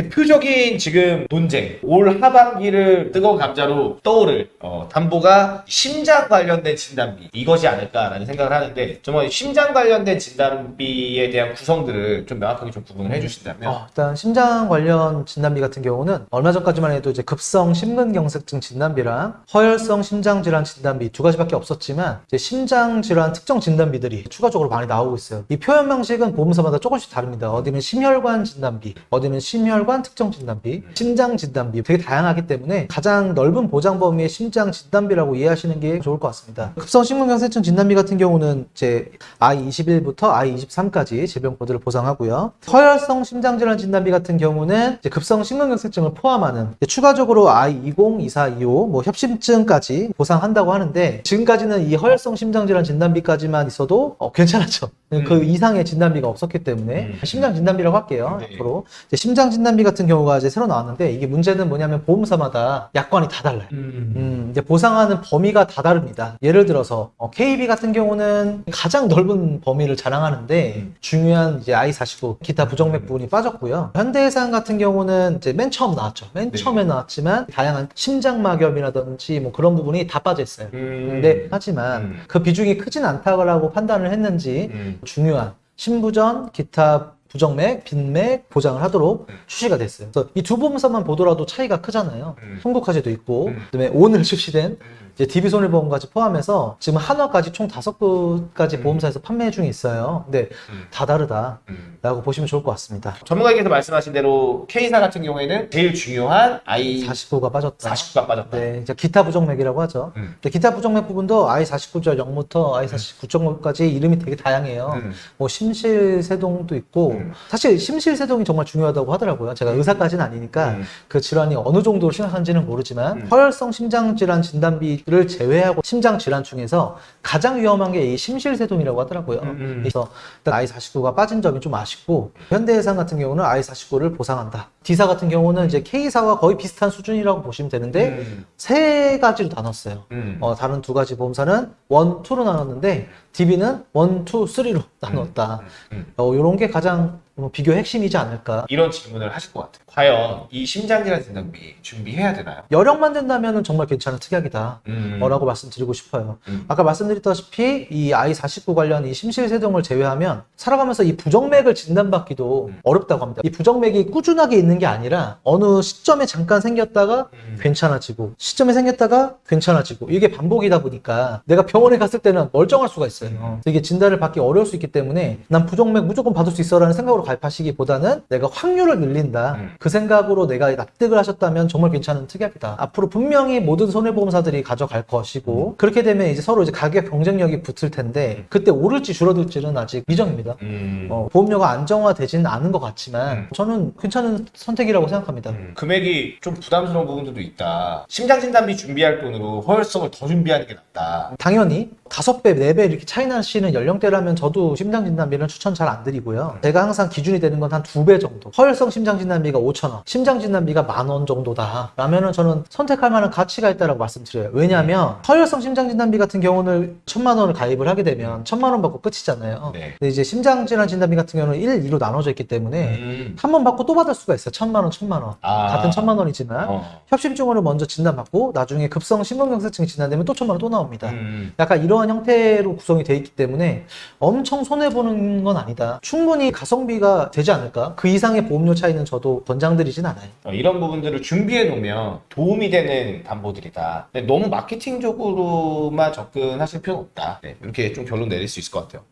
대표적인 지금 논쟁 올 하반기를 뜨거운 감자로 떠오를 어, 담보가 심장 관련된 진단비 이것이 아닐까라는 생각을 하는데 정말 심장 관련된 진단비에 대한 구성들을 좀 명확하게 좀 구분을 해주신다면 어, 일단 심장 관련 진단비 같은 경우는 얼마 전까지만 해도 이제 급성 심근경색증 진단비랑 허혈성 심장질환 진단비 두 가지밖에 없었지만 이제 심장질환 특정 진단비들이 추가적으로 많이 나오고 있어요. 이 표현 방식은 보험사마다 조금씩 다릅니다. 어디는 심혈관 진단비, 어디는 심혈관 특정 진단비, 심장 진단비 되게 다양하기 때문에 가장 넓은 보장 범위의 심장 진단비라고 이해하시는 게 좋을 것 같습니다. 급성 심근경색증 진단비 같은 경우는 이제 I21부터 I23까지 질병 코드를 보상하고요. 허혈성 심장질환 진단비 같은 경우는 급성 심근경색증을 포함하는 추가적으로 I20, 24, 25, 뭐 협심증까지 보상한다고 하는데 지금까지는 이 허혈성 심장질환 진단비까지만 있어도 어, 괜찮았죠. 그 음. 이상의 진단비가 없었기 때문에 음. 심장 진단비라고 할게요. 네. 앞으로 심장 진단비 같은 경우가 이제 새로 나왔는데 이게 문제는 뭐냐면 보험사마다 약관이 다 달라요. 음. 음, 이제 보상하는 범위가 다 다릅니다. 예를 들어서 어, KB 같은 경우는 가장 넓은 범위를 자랑하는데 음. 중요한 이제 I49 기타 부정맥 부분이 빠졌고요. 현대해상 같은 경우는 이제 맨 처음 나왔죠. 맨 네. 처음에 나왔지만 다양한 심장막염이라든지 뭐 그런 부분이 다 빠져 있어요. 음. 근데 하지만 음. 그 비중이 크진 않다고 판단을 했는지 음. 중요한 신부전, 기타 부정맥, 빈맥 보장을 하도록 음. 출시가 됐어요. 그래서 이 두 보험사만 보더라도 차이가 크잖아요. 음. 송도까지도 있고, 음. 그다음에 오늘 출시된 음. 이제 DB 손해보험까지 포함해서 지금 한화까지 총 다섯 곳까지 음. 보험사에서 판매 중에 있어요. 근데 음. 다 다르다라고 음. 보시면 좋을 것 같습니다. 전문가께서 말씀하신 대로 K사 같은 경우에는 제일 중요한 I 49가 빠졌다. 49가 빠졌다. 네, 이제 기타 부정맥이라고 하죠. 음. 근데 기타 부정맥 부분도 I49.0부터 I49.9까지 이름이 되게 다양해요. 음. 뭐 심실세동도 있고 음. 사실 심실세동이 정말 중요하다고 하더라고요. 제가 의사까지는 아니니까 음. 그 질환이 어느 정도로 심각한지는 모르지만 음. 허혈성 심장질환 진단비를 제외하고 심장질환 중에서 가장 위험한 게 이 심실세동이라고 하더라고요. 음, 음. 그래서 일단 I49가 빠진 점이 좀 아쉽고 현대해상 같은 경우는 I49를 보상한다. D사 같은 경우는 이제 K사와 거의 비슷한 수준이라고 보시면 되는데 음. 세 가지로 나눴어요. 음. 어, 다른 두 가지 보험사는 one, two로 나눴는데 DB는 one, two, three로 나눴다. 음. 어, 이런 게 가장 뭐 비교 핵심이지 않을까. 이런 질문을 하실 것 같아요. 과연 이 심장질환 진단비 준비해야 되나요? 여력만 된다면 정말 괜찮은 특약이다. 음. 라고 말씀드리고 싶어요. 음. 아까 말씀드렸다시피 이 I49 관련 이 심실세동을 제외하면 살아가면서 이 부정맥을 진단받기도 음. 어렵다고 합니다. 이 부정맥이 꾸준하게 있는 게 아니라 어느 시점에 잠깐 생겼다가 음. 괜찮아지고 시점에 생겼다가 괜찮아지고 이게 반복이다 보니까 내가 병원에 갔을 때는 멀쩡할 수가 있어요. 음. 이게 진단을 받기 어려울 수 있기 때문에 난 부정맥 무조건 받을 수 있어라는 생각으로 가입하시기보다는 내가 확률을 늘린다. 음. 그 생각으로 내가 납득을 하셨다면 정말 괜찮은 특약이다. 앞으로 분명히 모든 손해보험사들이 가져갈 것이고 그렇게 되면 이제 서로 이제 가격 경쟁력이 붙을 텐데 그때 오를지 줄어들지는 아직 미정입니다. 음. 어, 보험료가 안정화되지는 않은 것 같지만 음. 저는 괜찮은 선택이라고 생각합니다. 음. 금액이 좀 부담스러운 부분들도 있다. 심장 진단비 준비할 돈으로 허혈성을 더 준비하는 게 낫다. 당연히 다섯 배, 네배 이렇게 차이 나시는 연령대라면 저도 심장진단비는 추천 잘 안 드리고요. 제가 항상 기준이 되는 건 한 두 배 정도. 허혈성 심장진단비가 5천 원, 심장진단비가 만원 정도다. 라면은 저는 선택할 만한 가치가 있다고 말씀드려요. 왜냐하면 허혈성 심장진단비 같은 경우는 천만 원을 가입을 하게 되면 천만 원 받고 끝이잖아요. 네. 근데 이제 심장질환 진단비 같은 경우는 1, 2로 나눠져 있기 때문에 음. 한번 받고 또 받을 수가 있어요. 천만 원, 천만 원. 아. 같은 천만 원이지만 어. 협심증으로 먼저 진단받고 나중에 급성 심근경색증 진단되면 또 천만 원 또 나옵니다. 음. 약간 이러한 형태로 구성이 돼 있기 때문에 엄청 손해보는 건 아니다. 충분히 가성비 가 되지 않을까? 그 이상의 보험료 차이는 저도 권장드리진 않아요. 어, 이런 부분들을 준비해 놓으면 도움이 되는 담보들이다. 근데 너무 마케팅적으로만 접근하실 필요는 없다. 네, 이렇게 좀 결론 내릴 수 있을 것 같아요.